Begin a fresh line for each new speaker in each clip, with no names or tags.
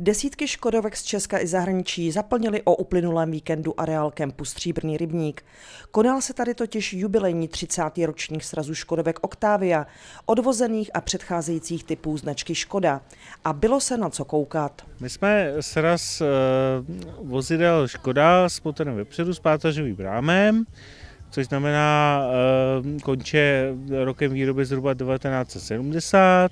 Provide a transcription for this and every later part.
Desítky Škodovek z Česka i zahraničí zaplnili o uplynulém víkendu areál kempu Stříbrný rybník. Konal se tady totiž jubilejní 30. ročník srazu Škodovek Octavia, odvozených a předcházejících typů značky Škoda. A bylo se na co koukat.
My jsme sraz uh, vozidel Škoda s motorem vepředu s pátažovým rámem, což znamená uh, konče rokem výroby zhruba 1970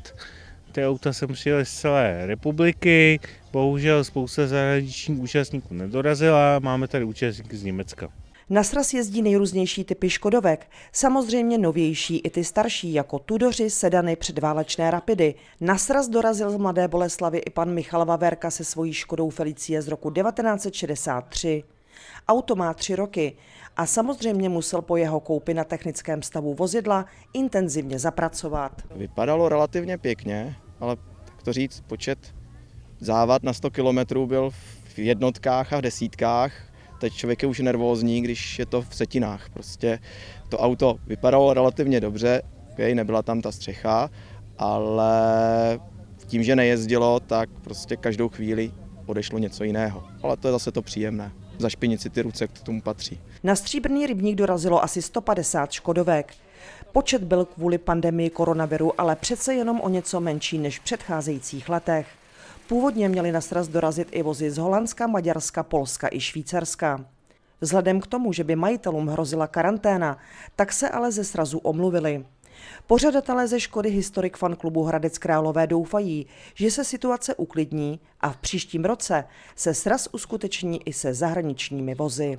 ty auta sem přijeli z celé republiky, bohužel spousta zahraničních účastníků nedorazila, máme tady účastníky z Německa.
Na sraz jezdí nejrůznější typy Škodovek, samozřejmě novější i ty starší, jako Tudoři, sedany, předválečné rapidy. Na sraz dorazil z Mladé Boleslavy i pan Michal Vaverka se svojí Škodou Felicie z roku 1963. Auto má tři roky a samozřejmě musel po jeho koupi na technickém stavu vozidla intenzivně zapracovat.
Vypadalo relativně pěkně, ale tak to říct, počet závad na 100 km byl v jednotkách a v desítkách. Teď člověk je už nervózní, když je to v setinách. Prostě to auto vypadalo relativně dobře, okay, nebyla tam ta střecha, ale tím, že nejezdilo, tak prostě každou chvíli odešlo něco jiného. Ale to je zase to příjemné. Zašpinit si ty ruce, k tomu patří.
Na stříbrný rybník dorazilo asi 150 škodovek. Počet byl kvůli pandemii koronaviru ale přece jenom o něco menší než v předcházejících letech. Původně měli na sraz dorazit i vozy z Holandska, Maďarska, Polska i Švýcarska. Vzhledem k tomu, že by majitelům hrozila karanténa, tak se ale ze srazu omluvili. Pořadatelé ze Škody Historik fan klubu Hradec Králové doufají, že se situace uklidní a v příštím roce se sraz uskuteční i se zahraničními vozy.